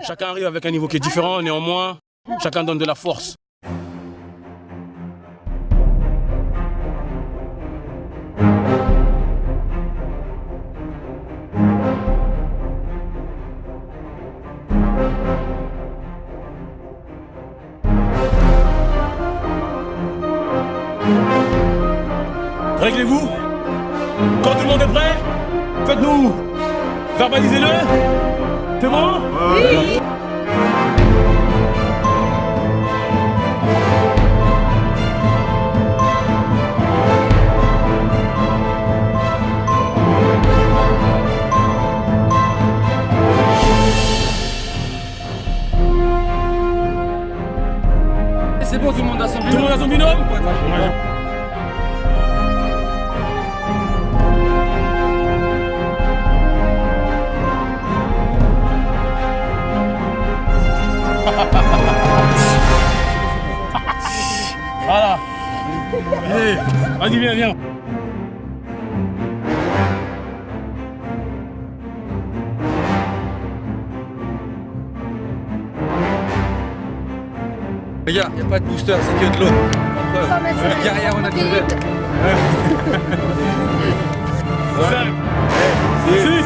Chacun arrive avec un niveau qui est différent, néanmoins, chacun donne de la force. Réglez-vous. Quand tout le monde est prêt Faites-nous. Verbalisez-le C'est bon Oui C'est bon, tout le monde a son Tout le monde a son binôme Voilà. Allez, vas-y, viens, viens. Les gars, a pas de booster, c'est que de l'eau. Le guerrier au naturel. Cinq, six,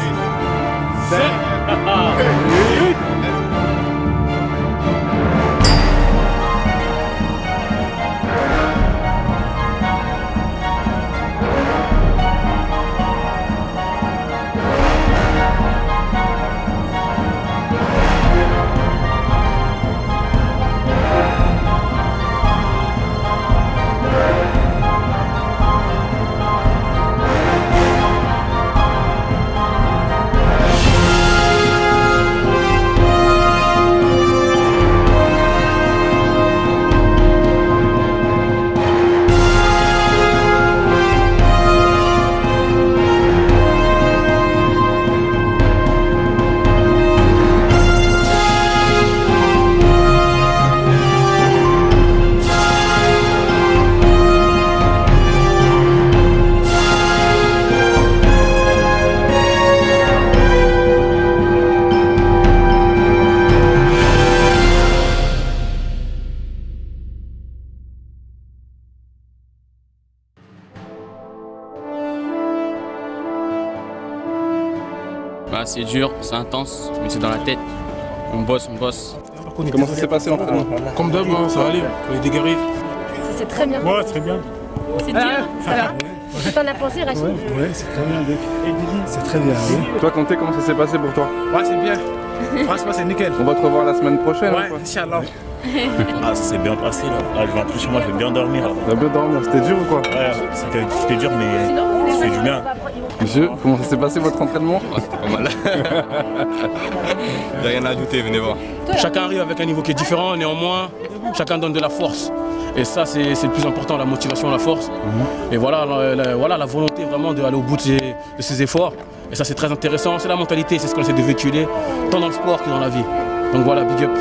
sept, huit. Bah, c'est dur, c'est intense, mais c'est dans la tête. On bosse, on bosse. Comment ça s'est passé l'entraînement Comme d'hab, hein, ça va aller, on est guerriers. Ça s'est très bien Ouais, très bien. C'est dur, ça va T'en as pensé, Rachid Ouais, c'est très bien, C'est très bien, Toi, Conté, comment ça s'est passé pour toi Ouais, c'est bien. Franchement, c'est nickel. On va te revoir la semaine prochaine. Ouais, ou quoi Inch'Allah. Ah, ça s'est bien passé là. Là, je vais rentrer chez moi, je vais bien dormir. là. T'as bien dormi, c'était dur ou quoi Ouais, c'était c'était dur, mais ça fait du bien. Monsieur, comment ça s'est passé votre entraînement Pas mal. Y'a rien à ajouter, venez voir. Chacun arrive avec un niveau qui est différent, néanmoins, chacun donne de la force. Et ça, c'est c'est le plus important, la motivation, la force. Et voilà la, la- voilà, la volonté vraiment d'aller au bout de ses, de ses efforts. Et ça, c'est très intéressant. C'est la mentalité, c'est ce qu'on essaie de véhiculer, tant dans le sport que dans la vie. Donc voilà, big up.